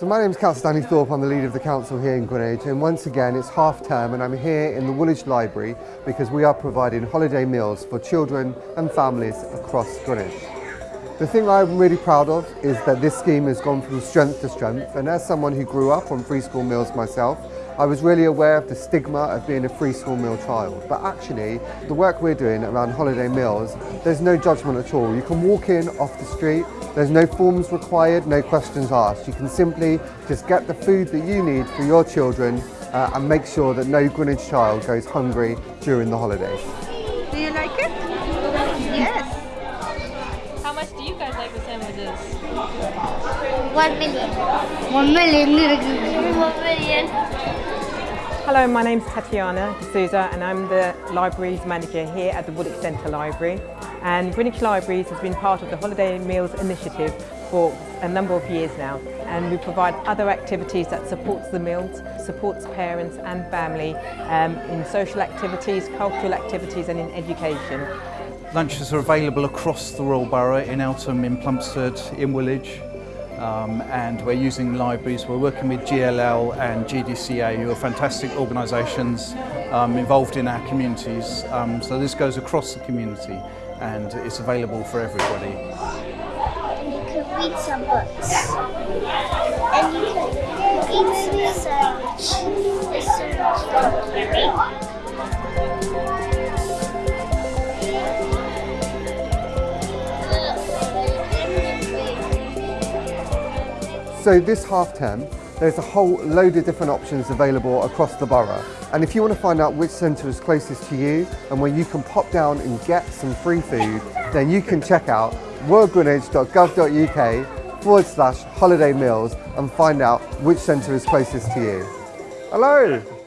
So my name is Councillor Danny Thorpe, I'm the leader of the council here in Greenwich and once again it's half term and I'm here in the Woolwich Library because we are providing holiday meals for children and families across Greenwich. The thing I'm really proud of is that this scheme has gone from strength to strength and as someone who grew up on free school meals myself I was really aware of the stigma of being a free school meal child but actually the work we're doing around holiday meals there's no judgment at all. You can walk in off the street there's no forms required, no questions asked. You can simply just get the food that you need for your children uh, and make sure that no Greenwich child goes hungry during the holidays. Do you like it? Yes. How much do you guys like the sandwiches? One million. One million. One million. Hello, my name's Tatiana D'Souza and I'm the Libraries Manager here at the Woolwich Centre Library. And Greenwich Libraries has been part of the Holiday Meals Initiative for a number of years now. And we provide other activities that supports the meals, supports parents and family um, in social activities, cultural activities and in education. Lunches are available across the Royal Borough in Eltham, in Plumstead, in Woolwich, um, and we're using libraries. We're working with GLL and GDCA, who are fantastic organisations um, involved in our communities. Um, so this goes across the community and it's available for everybody. And You can read some books and you can eat some sandwich. Sandwich. So this half term, there's a whole load of different options available across the borough. And if you want to find out which centre is closest to you and where you can pop down and get some free food, then you can check out royalgreenwich.gov.uk forward slash holiday meals and find out which centre is closest to you. Hello!